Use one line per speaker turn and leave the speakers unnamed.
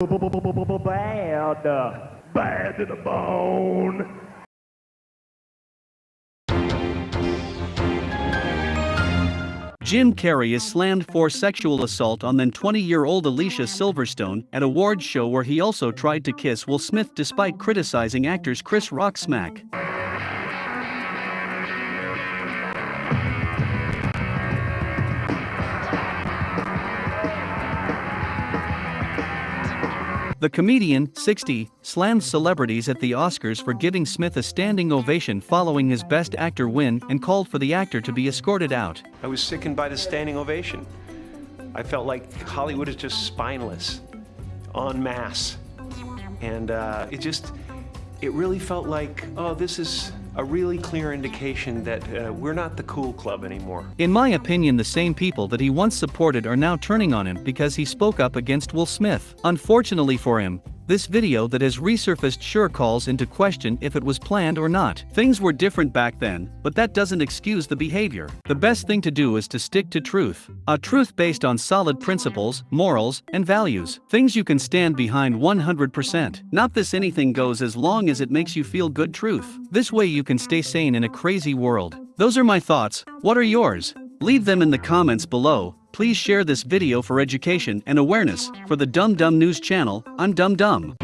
Bad. Bad to the bone.
Jim Carrey is slammed for sexual assault on then 20-year-old Alicia Silverstone at a awards show where he also tried to kiss Will Smith despite criticizing actors Chris Rock smack. The comedian, 60, slammed celebrities at the Oscars for giving Smith a standing ovation following his Best Actor win and called for the actor to be escorted out.
I was sickened by the standing ovation. I felt like Hollywood is just spineless, en masse. And uh, it just, it really felt like, oh, this is a really clear indication that uh, we're not the cool club anymore.
In my opinion, the same people that he once supported are now turning on him because he spoke up against Will Smith. Unfortunately for him, this video that has resurfaced sure calls into question if it was planned or not. Things were different back then, but that doesn't excuse the behavior. The best thing to do is to stick to truth. A truth based on solid principles, morals, and values. Things you can stand behind 100%. Not this anything goes as long as it makes you feel good truth. This way you can stay sane in a crazy world. Those are my thoughts. What are yours? Leave them in the comments below. Please share this video for education and awareness. For the Dumb Dumb News channel, I'm Dumb Dumb.